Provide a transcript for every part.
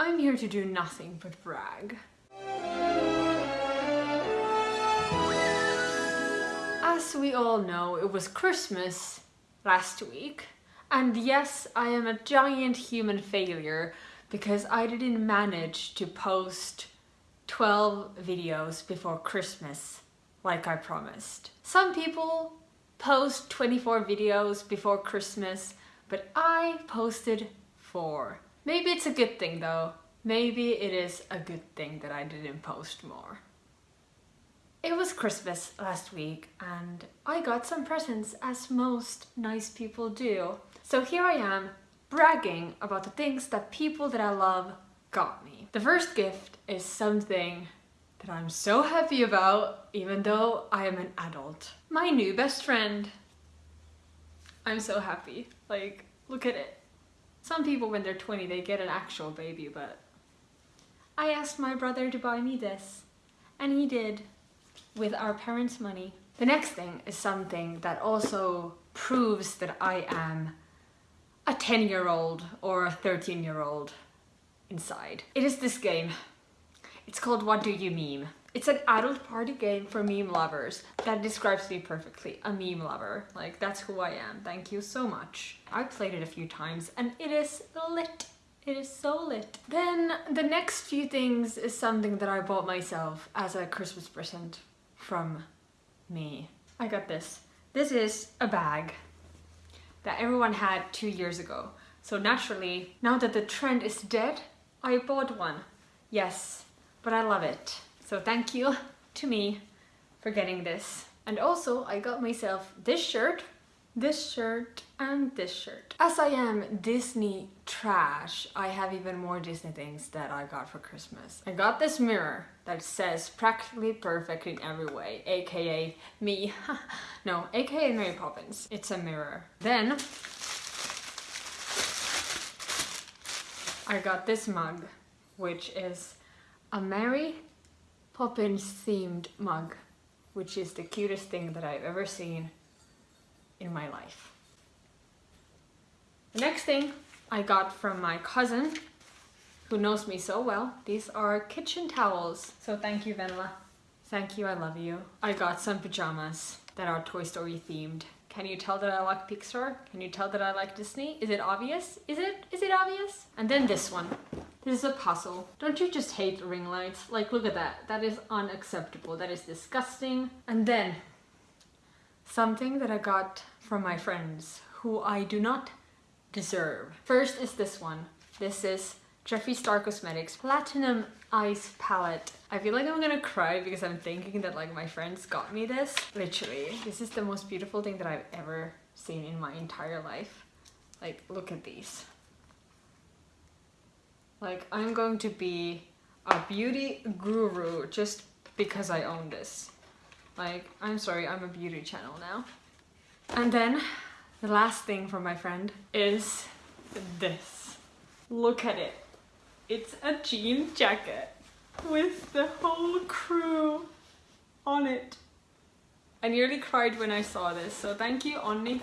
I'm here to do nothing but brag. As we all know, it was Christmas last week. And yes, I am a giant human failure because I didn't manage to post 12 videos before Christmas like I promised. Some people post 24 videos before Christmas, but I posted 4. Maybe it's a good thing though. Maybe it is a good thing that I didn't post more. It was Christmas last week and I got some presents as most nice people do. So here I am bragging about the things that people that I love got me. The first gift is something that I'm so happy about even though I am an adult. My new best friend. I'm so happy. Like, look at it. Some people when they're 20 they get an actual baby but I asked my brother to buy me this and he did with our parents' money. The next thing is something that also proves that I am a 10 year old or a 13 year old inside. It is this game. It's called What Do You Meme? It's an adult party game for meme lovers. That describes me perfectly, a meme lover. Like, that's who I am. Thank you so much. I played it a few times and it is lit. It is so lit. Then the next few things is something that I bought myself as a Christmas present from me. I got this. This is a bag that everyone had two years ago. So naturally, now that the trend is dead, I bought one. Yes, but I love it. So thank you to me for getting this. And also I got myself this shirt, this shirt and this shirt. As I am Disney trash, I have even more Disney things that I got for Christmas. I got this mirror that says practically perfect in every way, aka me. no, aka Mary Poppins. It's a mirror. Then I got this mug, which is a Mary Poppins themed mug, which is the cutest thing that I've ever seen in my life. The next thing I got from my cousin, who knows me so well, these are kitchen towels. So thank you, Venla. Thank you, I love you. I got some pajamas that are Toy Story themed. Can you tell that I like Pixar? Can you tell that I like Disney? Is it obvious? Is it? Is it obvious? And then this one. This is a puzzle. Don't you just hate ring lights? Like, look at that. That is unacceptable. That is disgusting. And then, something that I got from my friends who I do not deserve. First is this one. This is Jeffree Star Cosmetics Platinum Ice Palette. I feel like I'm gonna cry because I'm thinking that like my friends got me this. Literally, this is the most beautiful thing that I've ever seen in my entire life. Like, look at these. Like, I'm going to be a beauty guru just because I own this. Like, I'm sorry, I'm a beauty channel now. And then, the last thing from my friend is this. Look at it. It's a jean jacket with the whole crew on it. I nearly cried when I saw this, so thank you, Onni.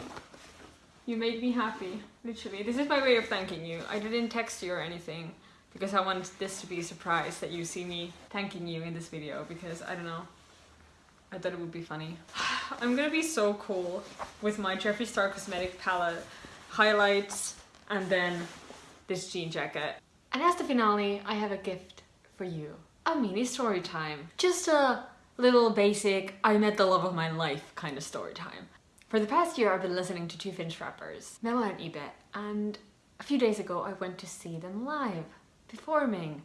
You made me happy, literally. This is my way of thanking you. I didn't text you or anything because I want this to be a surprise that you see me thanking you in this video because I don't know. I thought it would be funny. I'm gonna be so cool with my Jeffree Star Cosmetic palette, highlights, and then this jean jacket. And as the finale, I have a gift for you. A mini story time. Just a little basic, I met the love of my life kind of story time. For the past year, I've been listening to two Finnish rappers, Melo and Ibe, and a few days ago, I went to see them live performing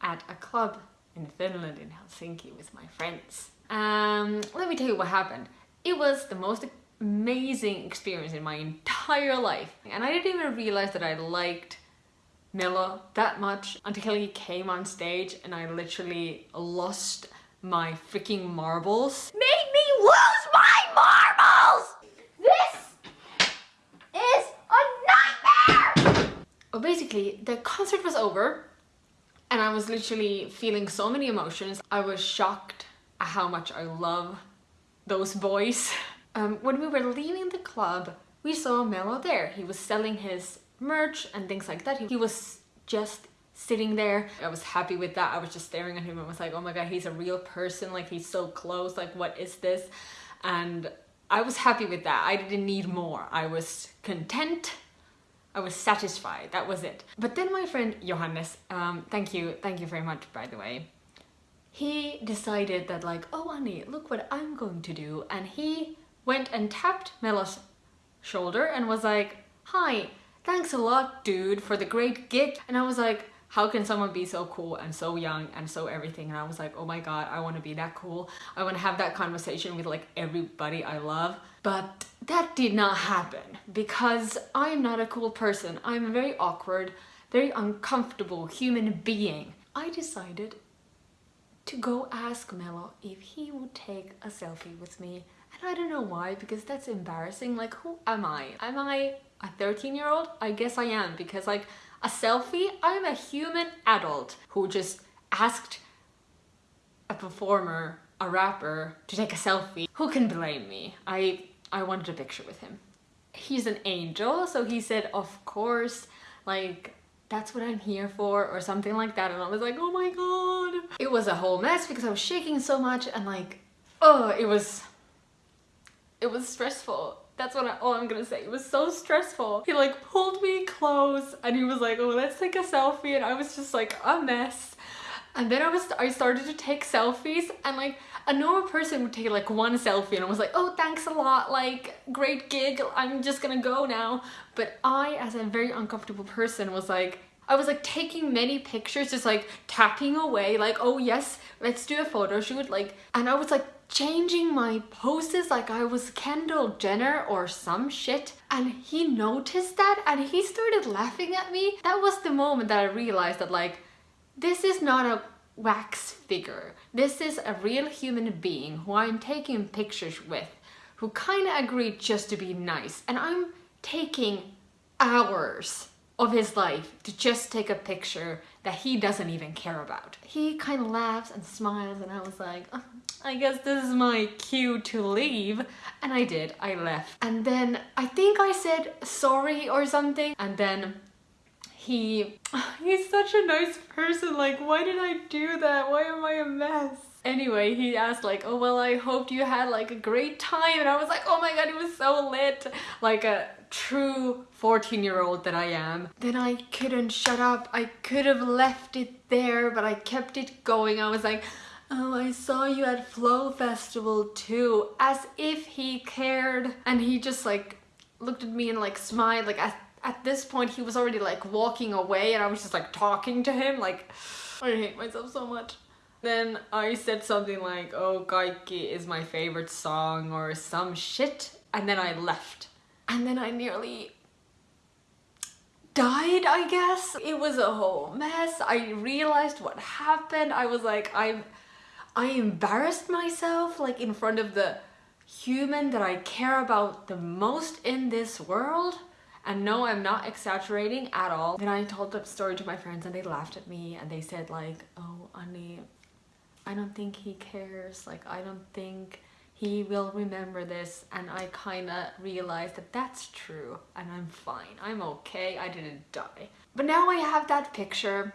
at a club in Finland, in Helsinki, with my friends. Um, let me tell you what happened. It was the most amazing experience in my entire life. And I didn't even realize that I liked Melo that much until he came on stage and I literally lost my freaking marbles. Made me lose my marbles! This is a nightmare! Well, basically, the concert was over and I was literally feeling so many emotions. I was shocked at how much I love those boys. Um, when we were leaving the club, we saw Melo there. He was selling his merch and things like that. He was just sitting there. I was happy with that. I was just staring at him and was like, oh my god, he's a real person. Like he's so close. Like what is this? And I was happy with that. I didn't need more. I was content. I was satisfied. That was it. But then my friend Johannes, um, thank you, thank you very much by the way. He decided that like, oh Annie, look what I'm going to do. And he went and tapped Melo's shoulder and was like, hi, thanks a lot dude for the great gift. And I was like, how can someone be so cool and so young and so everything? And I was like oh my god I want to be that cool. I want to have that conversation with like everybody I love. But that did not happen because I'm not a cool person. I'm a very awkward very uncomfortable human being. I decided to go ask Melo if he would take a selfie with me. And I don't know why because that's embarrassing. Like who am I? Am I a 13 year old I guess I am because like a selfie. I'm a human adult who just asked a performer, a rapper, to take a selfie. Who can blame me? I, I wanted a picture with him. He's an angel, so he said, of course, like, that's what I'm here for or something like that. And I was like, oh my god. It was a whole mess because I was shaking so much and like, oh, it was, it was stressful that's what I, all I'm gonna say. It was so stressful. He like pulled me close and he was like, oh, let's take a selfie. And I was just like a mess. And then I was, I started to take selfies and like a normal person would take like one selfie and I was like, oh, thanks a lot. Like great gig. I'm just gonna go now. But I, as a very uncomfortable person was like, I was like taking many pictures, just like tapping away, like, oh yes, let's do a photo shoot. Like, and I was like changing my poses like I was Kendall Jenner or some shit. And he noticed that and he started laughing at me. That was the moment that I realized that like, this is not a wax figure. This is a real human being who I'm taking pictures with, who kind of agreed just to be nice. And I'm taking hours of his life to just take a picture that he doesn't even care about. He kind of laughs and smiles and I was like, oh, I guess this is my cue to leave. And I did, I left. And then I think I said sorry or something. And then he, he's such a nice person. Like, why did I do that? Why am I a mess? Anyway, he asked like, oh, well, I hoped you had like a great time. And I was like, oh my God, it was so lit. Like a true 14 year old that I am. Then I couldn't shut up. I could have left it there, but I kept it going. I was like, Oh, I saw you at Flow Festival too, as if he cared. And he just like looked at me and like smiled. Like at, at this point he was already like walking away and I was just like talking to him. Like, I hate myself so much. Then I said something like, oh, Kaikki is my favorite song or some shit. And then I left. And then I nearly died, I guess. It was a whole mess. I realized what happened. I was like, I'm I embarrassed myself like in front of the human that I care about the most in this world. And no, I'm not exaggerating at all. Then I told the story to my friends and they laughed at me and they said like, oh, Annie, I don't think he cares. Like, I don't think he will remember this. And I kind of realized that that's true and I'm fine. I'm okay. I didn't die. But now I have that picture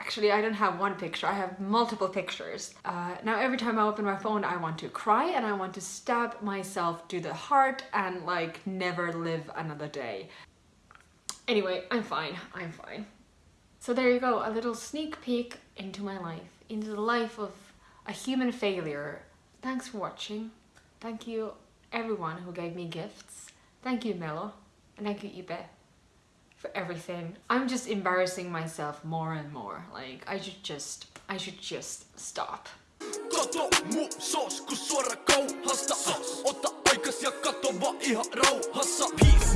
actually I don't have one picture, I have multiple pictures. Uh, now every time I open my phone I want to cry and I want to stab myself to the heart and like never live another day. Anyway, I'm fine, I'm fine. So there you go, a little sneak peek into my life, into the life of a human failure. Thanks for watching. Thank you everyone who gave me gifts. Thank you Melo, and thank you Ibe for everything. I'm just embarrassing myself more and more. Like, I should just, I should just stop. Peace